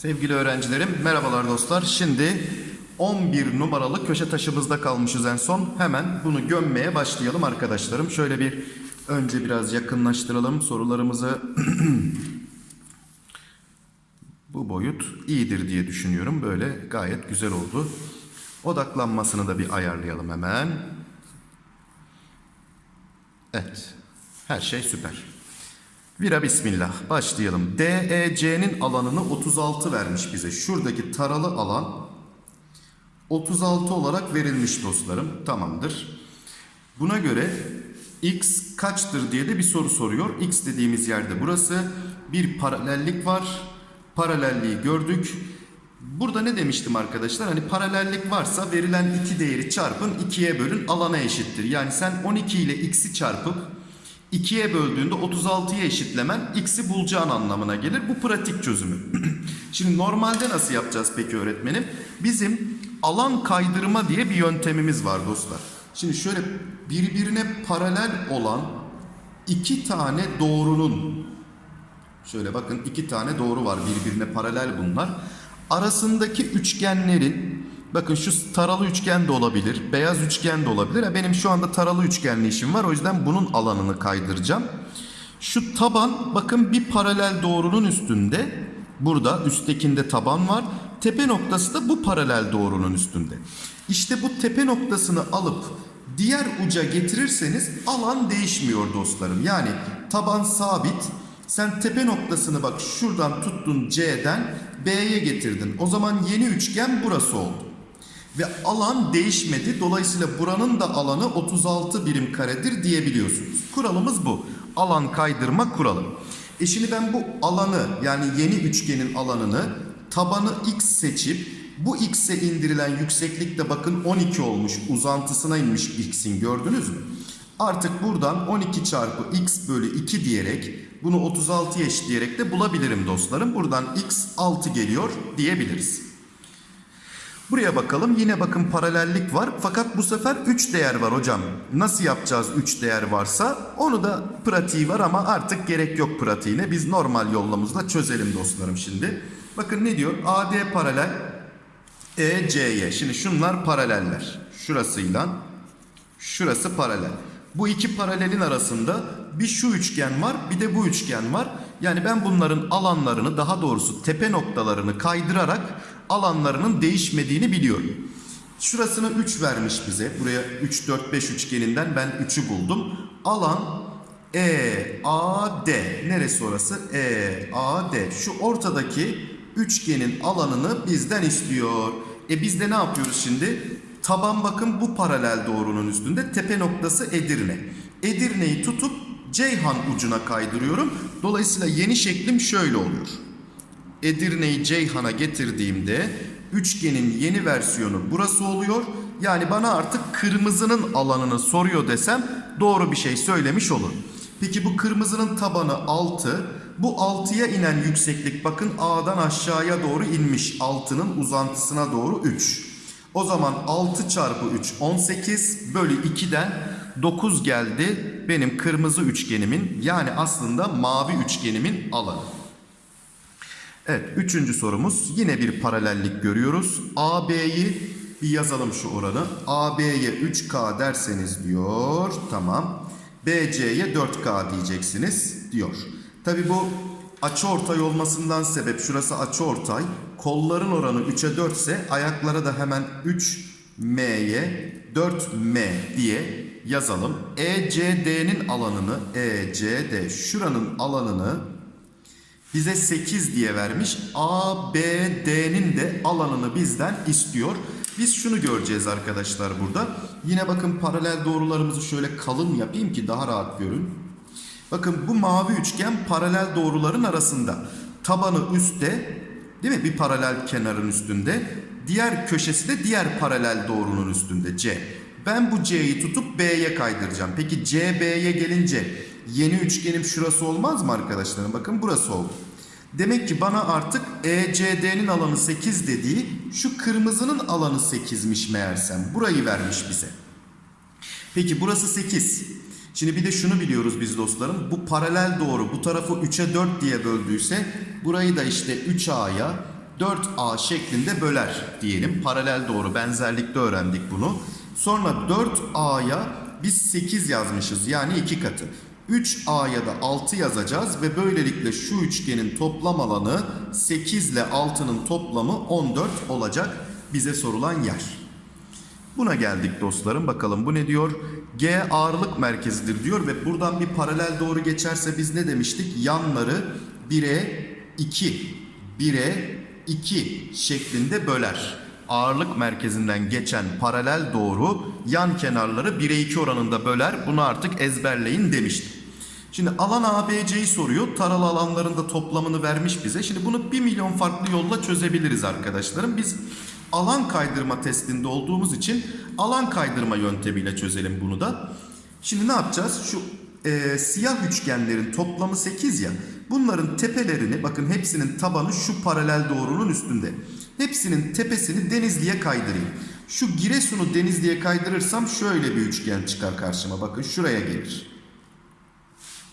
Sevgili öğrencilerim, merhabalar dostlar. Şimdi 11 numaralı köşe taşımızda kalmışız en son. Hemen bunu gömmeye başlayalım arkadaşlarım. Şöyle bir önce biraz yakınlaştıralım sorularımızı. Bu boyut iyidir diye düşünüyorum. Böyle gayet güzel oldu. Odaklanmasını da bir ayarlayalım hemen. Evet. Her şey süper. Vira bismillah. Başlayalım. DEC'nin alanını 36 vermiş bize. Şuradaki taralı alan 36 olarak verilmiş dostlarım. Tamamdır. Buna göre x kaçtır diye de bir soru soruyor. X dediğimiz yerde burası. Bir paralellik var. Paralelliği gördük. Burada ne demiştim arkadaşlar? Hani paralellik varsa verilen iki değeri çarpın 2'ye bölün alana eşittir. Yani sen 12 ile x'i çarpıp 2'ye böldüğünde 36'ya eşitlemen x'i bulacağın anlamına gelir. Bu pratik çözümü. Şimdi normalde nasıl yapacağız peki öğretmenim? Bizim alan kaydırma diye bir yöntemimiz var dostlar. Şimdi şöyle birbirine paralel olan iki tane doğrunun şöyle bakın iki tane doğru var birbirine paralel bunlar. Arasındaki üçgenlerin bakın şu taralı üçgen de olabilir, beyaz üçgen de olabilir. Benim şu anda taralı üçgenli işim var o yüzden bunun alanını kaydıracağım. Şu taban bakın bir paralel doğrunun üstünde. Burada üsttekinde taban var. Tepe noktası da bu paralel doğrunun üstünde. İşte bu tepe noktasını alıp diğer uca getirirseniz alan değişmiyor dostlarım. Yani taban sabit. Sen tepe noktasını bak şuradan tuttun C'den B'ye getirdin. O zaman yeni üçgen burası oldu. Ve alan değişmedi. Dolayısıyla buranın da alanı 36 birim karedir diyebiliyorsunuz. Kuralımız bu. Alan kaydırma kuralı. E şimdi ben bu alanı yani yeni üçgenin alanını tabanı x seçip bu x'e indirilen yükseklik de bakın 12 olmuş. Uzantısına inmiş x'in gördünüz mü? Artık buradan 12 çarpı x bölü 2 diyerek bunu 36'ya eşitleyerek de bulabilirim dostlarım. Buradan x 6 geliyor diyebiliriz. Buraya bakalım. Yine bakın paralellik var. Fakat bu sefer 3 değer var hocam. Nasıl yapacağız 3 değer varsa? Onu da pratiği var ama artık gerek yok pratiğine. Biz normal yollamızla çözelim dostlarım şimdi. Bakın ne diyor? AD paralel EC'ye. Şimdi şunlar paraleller. Şurasıyla şurası paralel. Bu iki paralelin arasında bir şu üçgen var bir de bu üçgen var. Yani ben bunların alanlarını daha doğrusu tepe noktalarını kaydırarak alanlarının değişmediğini biliyorum. Şurasını 3 vermiş bize. Buraya 3, 4, 5 üçgeninden ben 3'ü buldum. Alan EAD. Neresi orası? EAD. Şu ortadaki üçgenin alanını bizden istiyor. E biz de ne yapıyoruz şimdi? Taban bakın bu paralel doğrunun üstünde. Tepe noktası Edirne. Edirne'yi tutup Ceyhan ucuna kaydırıyorum. Dolayısıyla yeni şeklim şöyle oluyor. Edirne'yi Ceyhan'a getirdiğimde üçgenin yeni versiyonu burası oluyor. Yani bana artık kırmızının alanını soruyor desem doğru bir şey söylemiş olurum. Peki bu kırmızının tabanı 6. Bu 6'ya inen yükseklik bakın A'dan aşağıya doğru inmiş. 6'nın uzantısına doğru 3. O zaman 6 çarpı 3 18 bölü 2'den 9 geldi benim kırmızı üçgenimin yani aslında mavi üçgenimin alanı. Evet üçüncü sorumuz yine bir paralellik görüyoruz. AB'yi bir yazalım şu oranı. AB'ye 3K derseniz diyor tamam. BC'ye 4K diyeceksiniz diyor. Tabi bu açıortay olmasından sebep şurası açıortay. Kolların oranı 3'e 4 ise ayaklara da hemen 3M'ye 4M diye yazalım. ECD'nin alanını ECD şuranın alanını bize 8 diye vermiş. ABD'nin de alanını bizden istiyor. Biz şunu göreceğiz arkadaşlar burada. Yine bakın paralel doğrularımızı şöyle kalın yapayım ki daha rahat görün. Bakın bu mavi üçgen paralel doğruların arasında. Tabanı üstte değil mi? Bir paralel kenarın üstünde. Diğer köşesi de diğer paralel doğrunun üstünde C. Ben bu C'yi tutup B'ye kaydıracağım. Peki C B'ye gelince yeni üçgenim şurası olmaz mı arkadaşlarım? Bakın burası oldu. Demek ki bana artık ECD'nin alanı 8 dediği şu kırmızının alanı 8'miş meğersem. Burayı vermiş bize. Peki burası 8. Şimdi bir de şunu biliyoruz biz dostlarım. Bu paralel doğru bu tarafı 3'e 4 diye böldüyse burayı da işte 3A'ya 4A şeklinde böler diyelim. Paralel doğru benzerlikte öğrendik bunu. Sonra 4A'ya biz 8 yazmışız yani 2 katı. 3A'ya da 6 yazacağız ve böylelikle şu üçgenin toplam alanı 8 ile 6'nın toplamı 14 olacak bize sorulan yer. Buna geldik dostlarım. Bakalım bu ne diyor? G ağırlık merkezidir diyor ve buradan bir paralel doğru geçerse biz ne demiştik? Yanları 1'e 2, 1'e 2 şeklinde böler. Ağırlık merkezinden geçen paralel doğru yan kenarları 1'e 2 oranında böler. Bunu artık ezberleyin demiştim. Şimdi alan ABC'yi soruyor. Taralı alanların da toplamını vermiş bize. Şimdi bunu 1 milyon farklı yolla çözebiliriz arkadaşlarım. Biz alan kaydırma testinde olduğumuz için alan kaydırma yöntemiyle çözelim bunu da. Şimdi ne yapacağız? Şu e, siyah üçgenlerin toplamı 8 ya. Bunların tepelerini bakın hepsinin tabanı şu paralel doğrunun üstünde. Hepsinin tepesini Denizli'ye kaydırayım. Şu Giresun'u Denizli'ye kaydırırsam şöyle bir üçgen çıkar karşıma. Bakın şuraya gelir.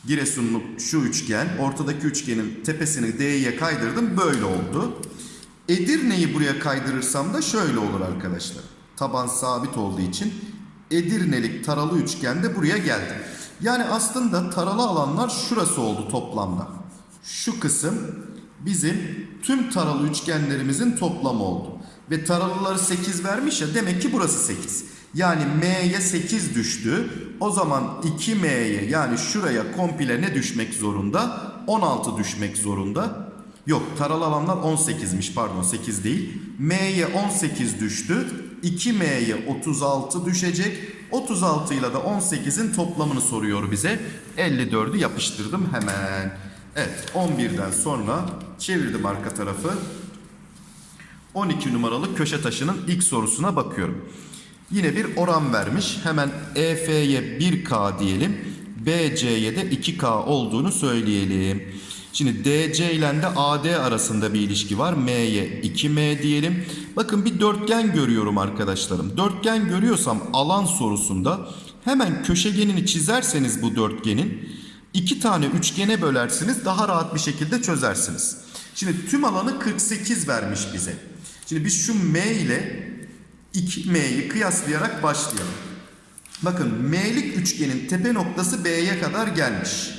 Giresunlu şu üçgen, ortadaki üçgenin tepesini D'ye kaydırdım. Böyle oldu. Edirne'yi buraya kaydırırsam da şöyle olur arkadaşlar. Taban sabit olduğu için Edirnelik taralı üçgen de buraya geldi. Yani aslında taralı alanlar şurası oldu toplamda. Şu kısım bizim tüm taralı üçgenlerimizin toplamı oldu. Ve taralıları 8 vermiş ya demek ki burası 8. Yani M'ye 8 düştü. O zaman 2M'ye yani şuraya komple ne düşmek zorunda? 16 düşmek zorunda. Yok taralı alanlar 18'miş pardon 8 değil. M'ye 18 düştü. 2M'ye 36 düşecek. 36 ile de 18'in toplamını soruyor bize. 54'ü yapıştırdım hemen. Evet 11'den sonra çevirdim arka tarafı. 12 numaralı köşe taşının ilk sorusuna bakıyorum. Yine bir oran vermiş. Hemen EF'ye 1K diyelim. BC'ye de 2K olduğunu söyleyelim. Şimdi DC ile de AD arasında bir ilişki var. M'ye 2M diyelim. Bakın bir dörtgen görüyorum arkadaşlarım. Dörtgen görüyorsam alan sorusunda hemen köşegenini çizerseniz bu dörtgenin iki tane üçgene bölersiniz daha rahat bir şekilde çözersiniz. Şimdi tüm alanı 48 vermiş bize. Şimdi biz şu M ile 2M'yi kıyaslayarak başlayalım. Bakın M'lik üçgenin tepe noktası B'ye kadar gelmiş.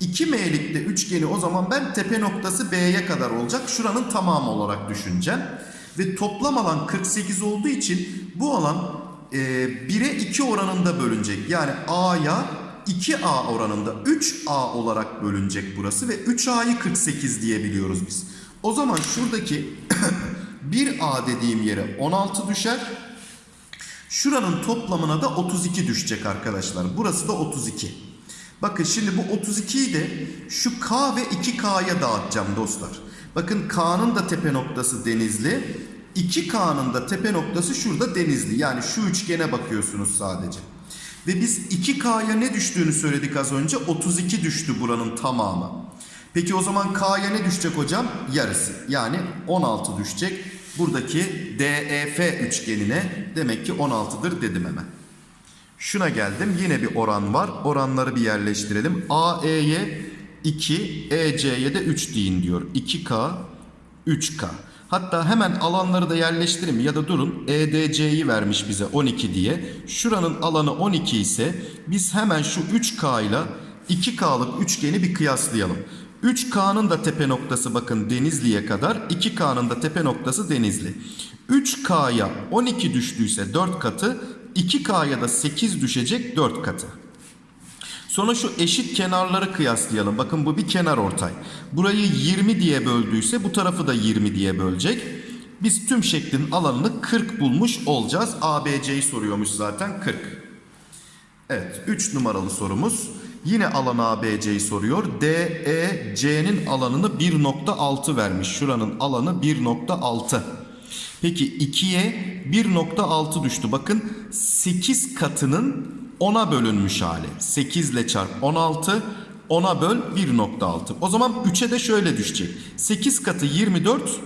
2M'lik de üçgeni o zaman ben tepe noktası B'ye kadar olacak. Şuranın tamamı olarak düşüneceğim. Ve toplam alan 48 olduğu için bu alan e, 1'e 2 oranında bölünecek. Yani A'ya 2A oranında 3A olarak bölünecek burası ve 3A'yı 48 diyebiliyoruz biz. O zaman şuradaki 1A dediğim yere 16 düşer. Şuranın toplamına da 32 düşecek arkadaşlar. Burası da 32. Bakın şimdi bu 32'yi de şu K ve 2K'ya dağıtacağım dostlar. Bakın K'nın da tepe noktası Denizli. 2K'nın da tepe noktası şurada Denizli. Yani şu üçgene bakıyorsunuz sadece. Ve biz 2K'ya ne düştüğünü söyledik az önce. 32 düştü buranın tamamı. Peki o zaman K'ya ne düşecek hocam? Yarısı. Yani 16 düşecek. Buradaki DEF üçgenine demek ki 16'dır dedim hemen. Şuna geldim. Yine bir oran var. Oranları bir yerleştirelim. AE'ye 2, EC'ye de 3 deyin diyor. 2K, 3K. Hatta hemen alanları da yerleştireyim ya da durun. EDC'yi vermiş bize 12 diye. Şuranın alanı 12 ise biz hemen şu 3K ile 2K'lık üçgeni bir kıyaslayalım. 3K'nın da tepe noktası bakın Denizli'ye kadar. 2K'nın da tepe noktası Denizli. 3K'ya 12 düştüyse 4 katı. 2K'ya da 8 düşecek 4 katı. Sonra şu eşit kenarları kıyaslayalım. Bakın bu bir kenar ortay. Burayı 20 diye böldüyse bu tarafı da 20 diye bölecek. Biz tüm şeklin alanını 40 bulmuş olacağız. ABC'yi soruyormuş zaten 40. Evet 3 numaralı sorumuz. Yine alan ABC'yi soruyor. DEC'nin alanını 1.6 vermiş. Şuranın alanı 1.6. Peki 2'ye 1.6 düştü. Bakın 8 katının 10'a bölünmüş hali. 8 ile çarp 16. 10'a böl 1.6. O zaman 3'e de şöyle düşecek. 8 katı 24.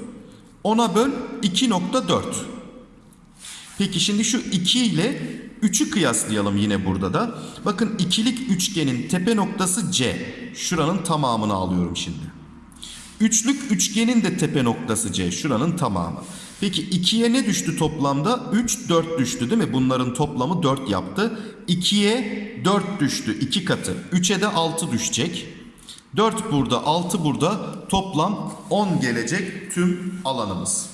10'a böl 2.4. Peki şimdi şu 2 ile 3'ü kıyaslayalım yine burada da. Bakın ikilik üçgenin tepe noktası C. Şuranın tamamını alıyorum şimdi. Üçlük üçgenin de tepe noktası C. Şuranın tamamı. Peki 2'ye ne düştü toplamda? 3, 4 düştü değil mi? Bunların toplamı 4 yaptı. 2'ye 4 düştü. 2 katı. 3'e de 6 düşecek. 4 burada, 6 burada. Toplam 10 gelecek tüm alanımız.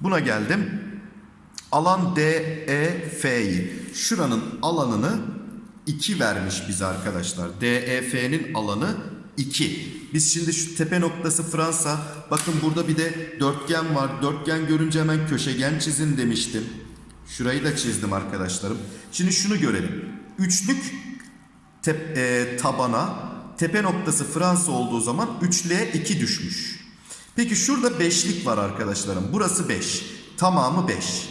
Buna geldim. Alan DEF'yi. Şuranın alanını 2 vermiş bize arkadaşlar. DEF'nin alanı 2. Biz şimdi şu tepe noktası Fransa. Bakın burada bir de dörtgen var. Dörtgen görünce hemen köşegen çizin demiştim. Şurayı da çizdim arkadaşlarım. Şimdi şunu görelim. Üçlük tep- e, tabana tepe noktası Fransa olduğu zaman 3L 2 düşmüş. Peki şurada beşlik var arkadaşlarım. Burası 5. Tamamı 5.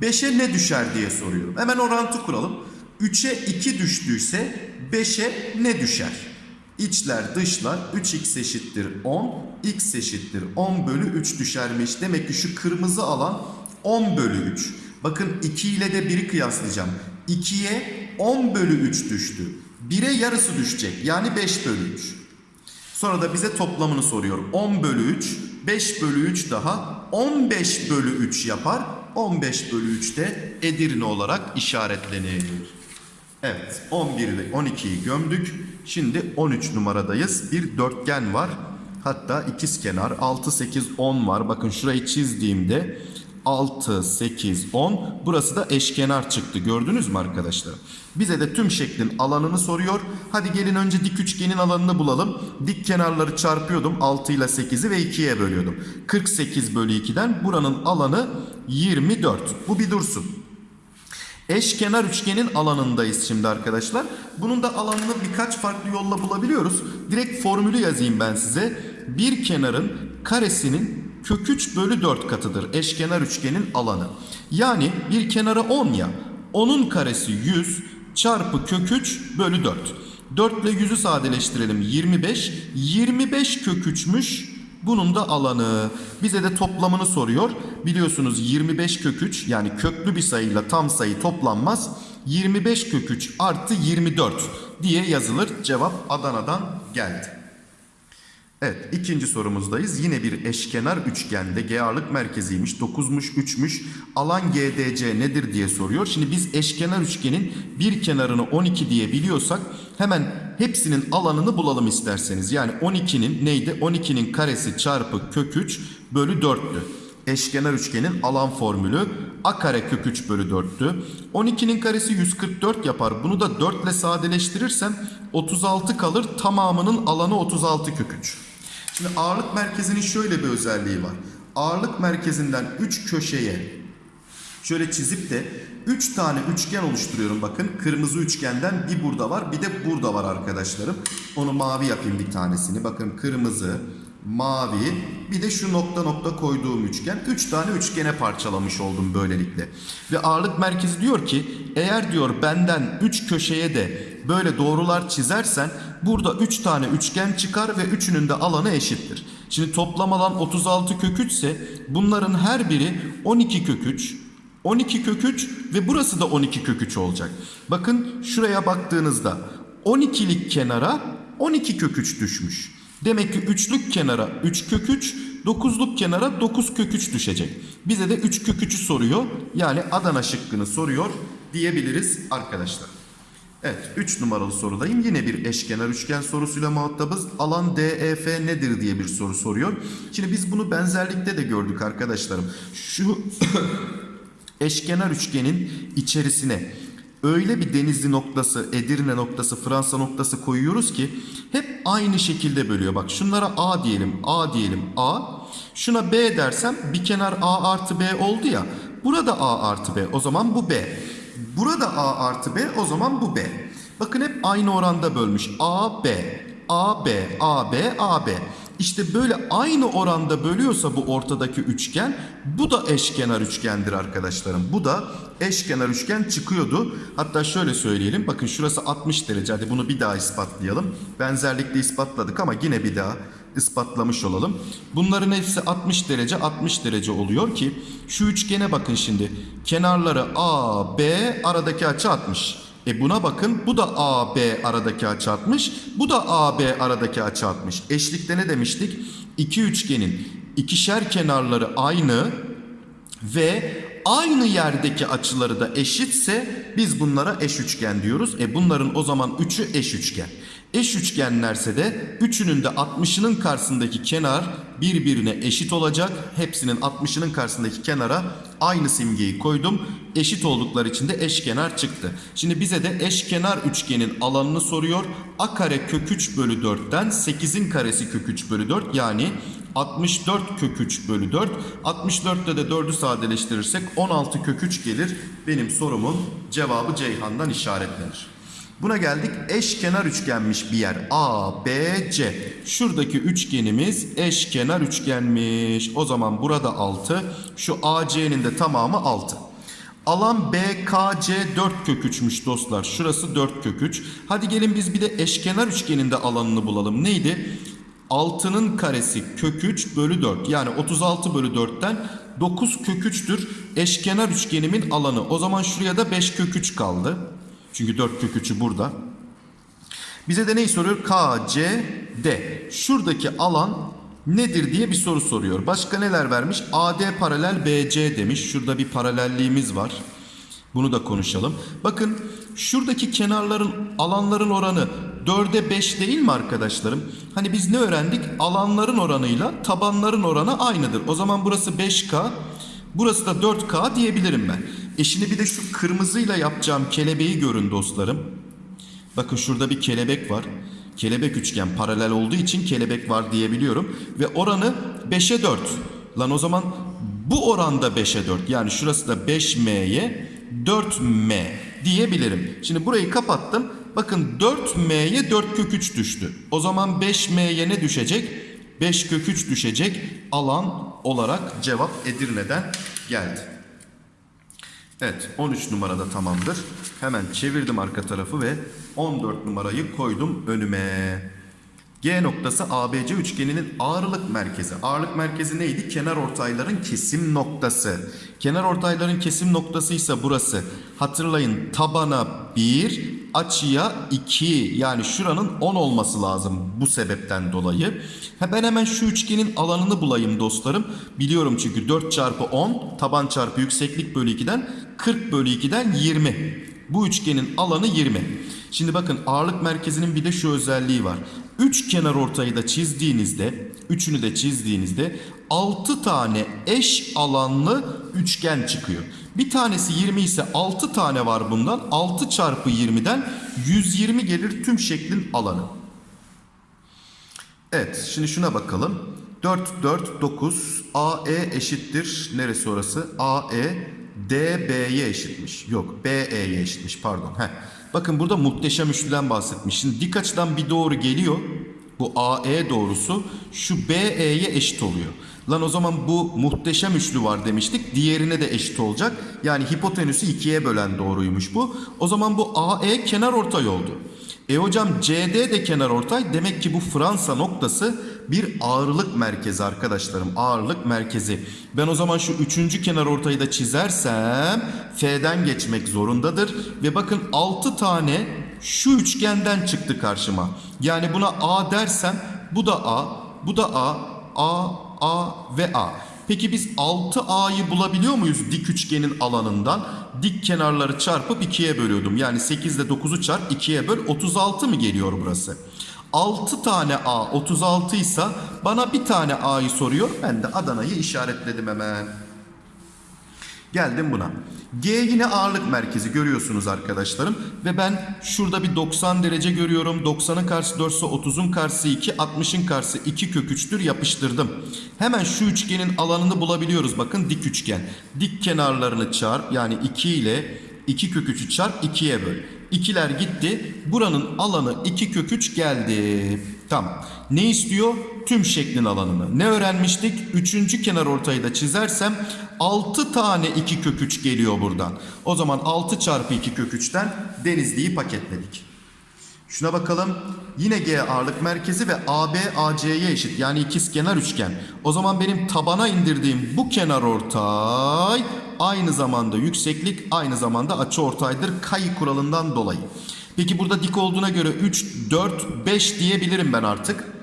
5'e ne düşer diye soruyorum. Hemen orantı kuralım. 3'e 2 düştüyse 5'e ne düşer? İçler dışlar 3x eşittir 10, x eşittir 10 bölü 3 düşermiş. Demek ki şu kırmızı alan 10 bölü 3. Bakın 2 ile de 1'i kıyaslayacağım. 2'ye 10 bölü 3 düştü. 1'e yarısı düşecek. Yani 5 bölü 3. Sonra da bize toplamını soruyor. 10 bölü 3, 5 bölü 3 daha 15 bölü 3 yapar. 15 bölü 3 de Edirne olarak işaretlenir. Evet 11 ile 12'yi gömdük. Şimdi 13 numaradayız. Bir dörtgen var. Hatta ikiz kenar 6, 8, 10 var. Bakın şurayı çizdiğimde 6, 8, 10. Burası da eşkenar çıktı. Gördünüz mü arkadaşlar? Bize de tüm şeklin alanını soruyor. Hadi gelin önce dik üçgenin alanını bulalım. Dik kenarları çarpıyordum. 6 ile 8'i ve 2'ye bölüyordum. 48 bölü 2'den buranın alanı 24. Bu bir dursun. Eşkenar üçgenin alanındayız şimdi arkadaşlar. Bunun da alanını birkaç farklı yolla bulabiliyoruz. Direkt formülü yazayım ben size. Bir kenarın karesinin kök 3 bölü 4 katıdır. Eşkenar üçgenin alanı. Yani bir kenara 10 ya. 10'un karesi 100 çarpı kök 3 bölü 4. 4 ile 100'ü sadeleştirelim 25. 25 kök 3'müş bunun da alanı. Bize de toplamını soruyor. Biliyorsunuz 25 kök 3 yani köklü bir sayıyla tam sayı toplanmaz. 25 kök 3 artı 24 diye yazılır. Cevap Adana'dan geldi. Evet ikinci sorumuzdayız. Yine bir eşkenar üçgende G ağırlık merkeziymiş. 9'muş 3'müş. Alan GDC nedir diye soruyor. Şimdi biz eşkenar üçgenin bir kenarını 12 diye biliyorsak hemen hepsinin alanını bulalım isterseniz. Yani 12'nin neydi? 12'nin karesi çarpı kök 3 bölü 4'tü. Eşkenar üçgenin alan formülü a kare kök 3 bölü 4'tü. 12'nin karesi 144 yapar. Bunu da 4 ile sadeleştirirsem 36 kalır. Tamamının alanı 36 kök 3. Şimdi ağırlık merkezinin şöyle bir özelliği var. Ağırlık merkezinden 3 köşeye şöyle çizip de 3 tane üçgen oluşturuyorum bakın. Kırmızı üçgenden bir burada var bir de burada var arkadaşlarım. Onu mavi yapayım bir tanesini. Bakın kırmızı, mavi bir de şu nokta nokta koyduğum üçgen. 3 tane üçgene parçalamış oldum böylelikle. Ve ağırlık merkezi diyor ki eğer diyor benden 3 köşeye de böyle doğrular çizersen burada 3 tane üçgen çıkar ve üçünün de alanı eşittir. Şimdi toplam alan 36 kök 3 ise bunların her biri 12 kök 3, 12 kök 3 ve burası da 12 kök 3 olacak. Bakın şuraya baktığınızda 12'lik kenara 12 kök 3 düşmüş. Demek ki üçlük kenara 3 kök 3, 9'luk kenara 9 kök 3 düşecek. Bize de 3 kök 3'ü soruyor. Yani Adana şıkkını soruyor diyebiliriz arkadaşlar. Evet 3 numaralı sorudayım. Yine bir eşkenar üçgen sorusuyla muhatabız. Alan DEF nedir diye bir soru soruyor. Şimdi biz bunu benzerlikte de gördük arkadaşlarım. Şu eşkenar üçgenin içerisine öyle bir Denizli noktası, Edirne noktası, Fransa noktası koyuyoruz ki hep aynı şekilde bölüyor. Bak şunlara A diyelim, A diyelim, A. Şuna B dersem bir kenar A artı B oldu ya. Burada A artı B o zaman bu B. Burada A artı B o zaman bu B. Bakın hep aynı oranda bölmüş. A, B, A, B, A, B, A, B. İşte böyle aynı oranda bölüyorsa bu ortadaki üçgen bu da eşkenar üçgendir arkadaşlarım. Bu da eşkenar üçgen çıkıyordu. Hatta şöyle söyleyelim. Bakın şurası 60 derece. Hadi bunu bir daha ispatlayalım. Benzerlikle ispatladık ama yine bir daha. ispatlamış olalım. Bunların hepsi 60 derece 60 derece oluyor ki şu üçgene bakın şimdi. Kenarları A, B aradaki açı 60. E buna bakın bu da AB aradaki açı 60. Bu da AB aradaki açı 60. Eşlikte ne demiştik? İki üçgenin ikişer kenarları aynı ve aynı yerdeki açıları da eşitse biz bunlara eş üçgen diyoruz. E bunların o zaman üçü eş üçgen. Eş üçgenlerse de üçünün de 60'ının karşısındaki kenar birbirine eşit olacak. Hepsinin 60'ının karşısındaki kenara aynı simgeyi koydum. Eşit oldukları için de eşkenar çıktı. Şimdi bize de eşkenar üçgenin alanını soruyor. A kare kök 3 bölü 4'ten 8'in karesi kök 3 bölü 4 yani 64 kök 3 bölü 4. 64'te de 4'ü sadeleştirirsek 16 kök 3 gelir. Benim sorumun cevabı Ceyhan'dan işaretlenir. Buna geldik. Eşkenar üçgenmiş bir yer. A, B, C. Şuradaki üçgenimiz eşkenar üçgenmiş. O zaman burada 6. Şu AC'nin de tamamı 6. Alan BKC 4 kök 3'müş dostlar. Şurası 4 kök 3. Hadi gelin biz bir de eşkenar üçgenin de alanını bulalım. Neydi? 6'nın karesi kök 3 bölü 4. Yani 36 bölü 4'ten 9 kök 3'tür. Eşkenar üçgenimin alanı. O zaman şuraya da 5 kök 3 kaldı. Çünkü 4 kök 3'ü burada. Bize de neyi soruyor? K, C, D. Şuradaki alan nedir diye bir soru soruyor. Başka neler vermiş? AD paralel BC demiş. Şurada bir paralelliğimiz var. Bunu da konuşalım. Bakın şuradaki kenarların alanların oranı 4'e 5 değil mi arkadaşlarım? Hani biz ne öğrendik? Alanların oranıyla tabanların oranı aynıdır. O zaman burası 5K, burası da 4K diyebilirim ben. E şimdi bir de şu kırmızıyla yapacağım kelebeği görün dostlarım. Bakın şurada bir kelebek var. Kelebek üçgen paralel olduğu için kelebek var diyebiliyorum. Ve oranı 5'e 4. Lan o zaman bu oranda 5'e 4. Yani şurası da 5M'ye 4M diyebilirim. Şimdi burayı kapattım. Bakın 4M'ye 4 kök 3 düştü. O zaman 5M'ye ne düşecek? 5 kök 3 düşecek alan olarak cevap Edirne'den geldi. Evet 13 numarada tamamdır. Hemen çevirdim arka tarafı ve 14 numarayı koydum önüme. G noktası ABC üçgeninin ağırlık merkezi. Ağırlık merkezi neydi? Kenar ortayların kesim noktası. Kenar ortayların kesim noktası ise burası. Hatırlayın tabana 1, açıya 2. Yani şuranın 10 olması lazım bu sebepten dolayı. Ben hemen şu üçgenin alanını bulayım dostlarım. Biliyorum çünkü 4 çarpı 10 taban çarpı yükseklik bölü 2'den 40 bölü 2'den 20. Bu üçgenin alanı 20. Şimdi bakın ağırlık merkezinin bir de şu özelliği var. Üç kenar ortayı da çizdiğinizde, üçünü de çizdiğinizde 6 tane eş alanlı üçgen çıkıyor. Bir tanesi 20 ise 6 tane var bundan. 6 çarpı 20'den 120 gelir tüm şeklin alanı. Evet şimdi şuna bakalım. 4, 4, 9. AE eşittir. Neresi orası? AE DB'ye eşitmiş. Yok BE'ye eşitmiş pardon. Heh. Bakın burada muhteşem üçlüden bahsetmiş. Şimdi dik açıdan bir doğru geliyor. Bu AE doğrusu şu BE'ye eşit oluyor. Lan o zaman bu muhteşem üçlü var demiştik. Diğerine de eşit olacak. Yani hipotenüsü ikiye bölen doğruymuş bu. O zaman bu AE kenar ortay oldu. E hocam CD de kenar ortay. Demek ki bu Fransa noktası bir ağırlık merkezi arkadaşlarım. Ağırlık merkezi. Ben o zaman şu üçüncü kenar ortayı da çizersem F'den geçmek zorundadır. Ve bakın 6 tane şu üçgenden çıktı karşıma. Yani buna A dersem bu da A, bu da A, A, A ve A. Peki biz 6A'yı bulabiliyor muyuz dik üçgenin alanından? Dik kenarları çarpıp 2'ye bölüyordum. Yani 8 ile 9'u çarp 2'ye böl 36 mı geliyor burası? 6 tane A 36 ise bana bir tane A'yı soruyor. Ben de Adana'yı işaretledim hemen. Geldim buna. G yine ağırlık merkezi görüyorsunuz arkadaşlarım. Ve ben şurada bir 90 derece görüyorum. 90'ın karşısı 4 ise 30'un karşısı 2, 60'ın karşısı 2 kök 3'tür yapıştırdım. Hemen şu üçgenin alanını bulabiliyoruz. Bakın dik üçgen. Dik kenarlarını çarp yani 2 ile 2 kök 3'ü çarp 2'ye böl. İkiler gitti. Buranın alanı 2 kök 3 geldi. Tamam. Ne istiyor? Tüm şeklin alanını. Ne öğrenmiştik? Üçüncü kenar ortayı da çizersem 6 tane 2 kök 3 geliyor buradan. O zaman 6 çarpı 2 kök 3'ten Denizli'yi paketledik. Şuna bakalım. Yine G ağırlık merkezi ve AB AC'ye eşit. Yani ikizkenar üçgen. O zaman benim tabana indirdiğim bu kenar ortay aynı zamanda yükseklik aynı zamanda açı ortaydır kayı kuralından dolayı. Peki burada dik olduğuna göre 3, 4, 5 diyebilirim ben artık.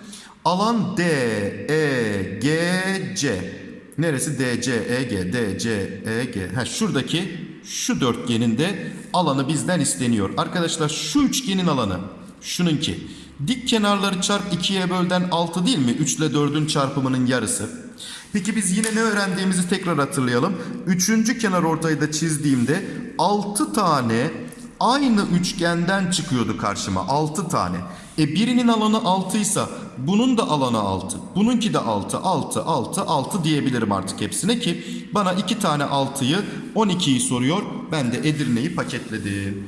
Alan D, E, G, C. Neresi? D, C, E, G, D, C, E, G. Ha, şuradaki şu dörtgenin de alanı bizden isteniyor. Arkadaşlar şu üçgenin alanı şununki. Dik kenarları çarp 2'ye bölden 6 değil mi? 3 ile 4'ün çarpımının yarısı. Peki biz yine ne öğrendiğimizi tekrar hatırlayalım. Üçüncü kenar ortayı da çizdiğimde 6 tane aynı üçgenden çıkıyordu karşıma 6 tane. E birinin alanı 6 ise bunun da alanı 6. Bununki de 6, 6, 6, 6 diyebilirim artık hepsine ki bana 2 tane 6'yı 12'yi soruyor. Ben de Edirne'yi paketledim.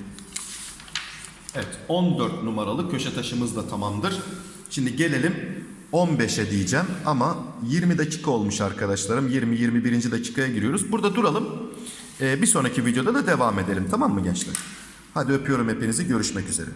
Evet 14 numaralı köşe taşımız da tamamdır. Şimdi gelelim 15'e diyeceğim ama 20 dakika olmuş arkadaşlarım. 20-21. dakikaya giriyoruz. Burada duralım. Ee, bir sonraki videoda da devam edelim tamam mı gençler? Hadi öpüyorum hepinizi görüşmek üzere.